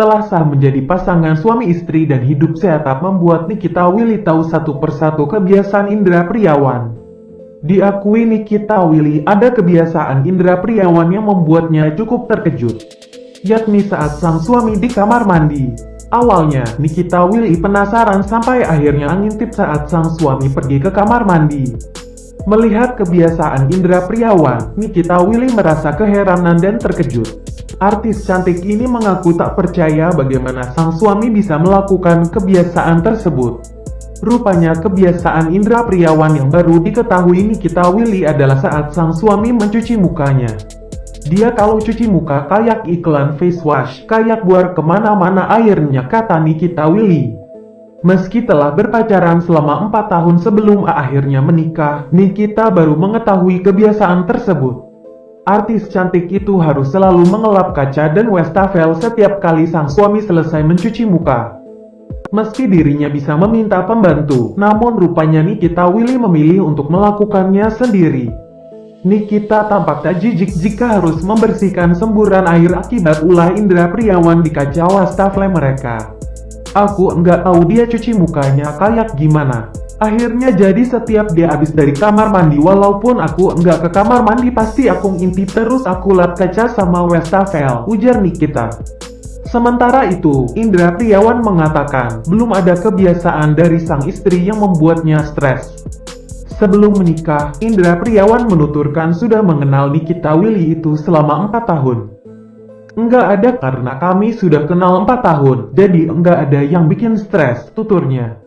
telah sah menjadi pasangan suami istri dan hidup sehat membuat Nikita Willy tahu satu persatu kebiasaan Indra Priawan. Diakui Nikita Willy ada kebiasaan Indra Priawan yang membuatnya cukup terkejut, yakni saat sang suami di kamar mandi. Awalnya, Nikita Willy penasaran sampai akhirnya ngintip saat sang suami pergi ke kamar mandi. Melihat kebiasaan Indra Priawan, Nikita Willy merasa keheranan dan terkejut. Artis cantik ini mengaku tak percaya bagaimana sang suami bisa melakukan kebiasaan tersebut. Rupanya kebiasaan Indra Priawan yang baru diketahui Nikita Willy adalah saat sang suami mencuci mukanya. Dia kalau cuci muka kayak iklan face wash, kayak buar ke mana-mana airnya kata Nikita Willy. Meski telah berpacaran selama 4 tahun sebelum akhirnya menikah, Nikita baru mengetahui kebiasaan tersebut. Artis cantik itu harus selalu mengelap kaca dan wastafel setiap kali sang suami selesai mencuci muka. Meski dirinya bisa meminta pembantu, namun rupanya Nikita Willy memilih untuk melakukannya sendiri. Nikita tampak tak jijik jika harus membersihkan semburan air akibat ulah Indra Priawan di kaca wastafel mereka. Aku enggak tahu dia cuci mukanya kayak gimana. Akhirnya jadi setiap dia habis dari kamar mandi walaupun aku enggak ke kamar mandi pasti aku ngintip terus aku lap kaca sama wastafel, ujar Nikita. Sementara itu, Indra Priawan mengatakan belum ada kebiasaan dari sang istri yang membuatnya stres. Sebelum menikah, Indra Priawan menuturkan sudah mengenal Nikita Willy itu selama 4 tahun. Enggak ada karena kami sudah kenal 4 tahun, jadi enggak ada yang bikin stres, tuturnya.